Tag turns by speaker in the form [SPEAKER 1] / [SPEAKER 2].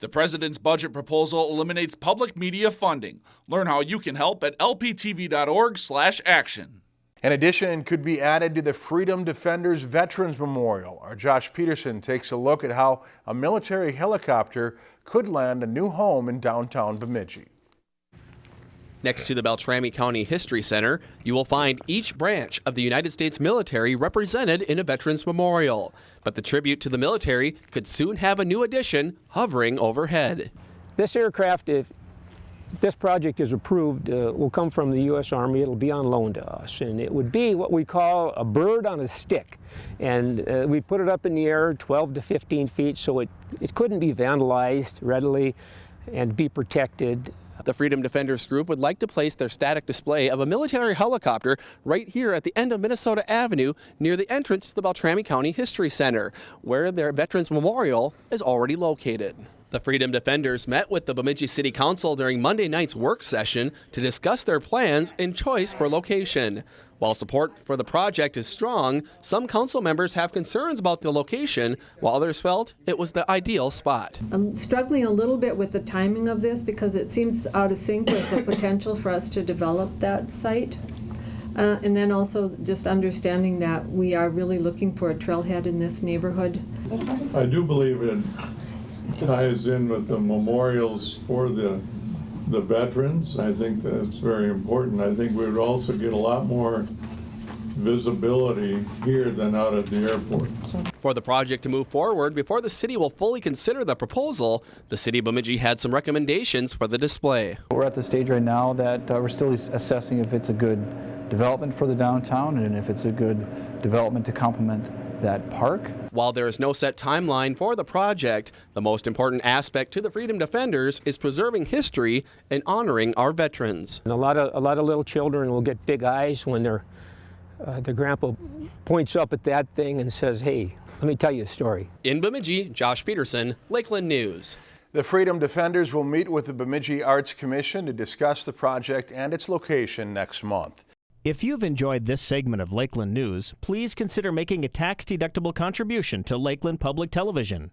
[SPEAKER 1] The president's budget proposal eliminates public media funding. Learn how you can help at lptv.org/action.
[SPEAKER 2] An addition could be added to the Freedom Defenders Veterans Memorial. Our Josh Peterson takes a look at how a military helicopter could land a new home in downtown Bemidji.
[SPEAKER 3] Next to the Beltrami County History Center, you will find each branch of the United States military represented in a Veterans Memorial. But the tribute to the military could soon have a new addition hovering overhead.
[SPEAKER 4] This aircraft, if this project is approved, uh, will come from the U.S. Army. It'll be on loan to us, and it would be what we call a bird on a stick. And uh, we put it up in the air 12 to 15 feet, so it, it couldn't be vandalized readily and be protected.
[SPEAKER 3] The Freedom Defenders Group would like to place their static display of a military helicopter right here at the end of Minnesota Avenue near the entrance to the Beltrami County History Center, where their Veterans Memorial is already located. The Freedom Defenders met with the Bemidji City Council during Monday night's work session to discuss their plans and choice for location. While support for the project is strong, some council members have concerns about the location, while others felt it was the ideal spot.
[SPEAKER 5] I'm struggling a little bit with the timing of this because it seems out of sync with the potential for us to develop that site. Uh, and then also just understanding that we are really looking for a trailhead in this neighborhood.
[SPEAKER 6] I do believe it ties in with the memorials for the the veterans. I think that's very important. I think we would also get a lot more visibility here than out at the airport.
[SPEAKER 3] For the project to move forward, before the city will fully consider the proposal, the city of Bemidji had some recommendations for the display.
[SPEAKER 7] We're at the stage right now that uh, we're still assessing if it's a good development for the downtown and if it's a good development to complement that park.
[SPEAKER 3] While there is no set timeline for the project, the most important aspect to the Freedom Defenders is preserving history and honoring our veterans.
[SPEAKER 4] And a lot of a lot of little children will get big eyes when their uh, their grandpa points up at that thing and says, "Hey, let me tell you a story."
[SPEAKER 3] In Bemidji, Josh Peterson, Lakeland News.
[SPEAKER 2] The Freedom Defenders will meet with the Bemidji Arts Commission to discuss the project and its location next month.
[SPEAKER 8] If you've enjoyed this segment of Lakeland News, please consider making a tax-deductible contribution to Lakeland Public Television.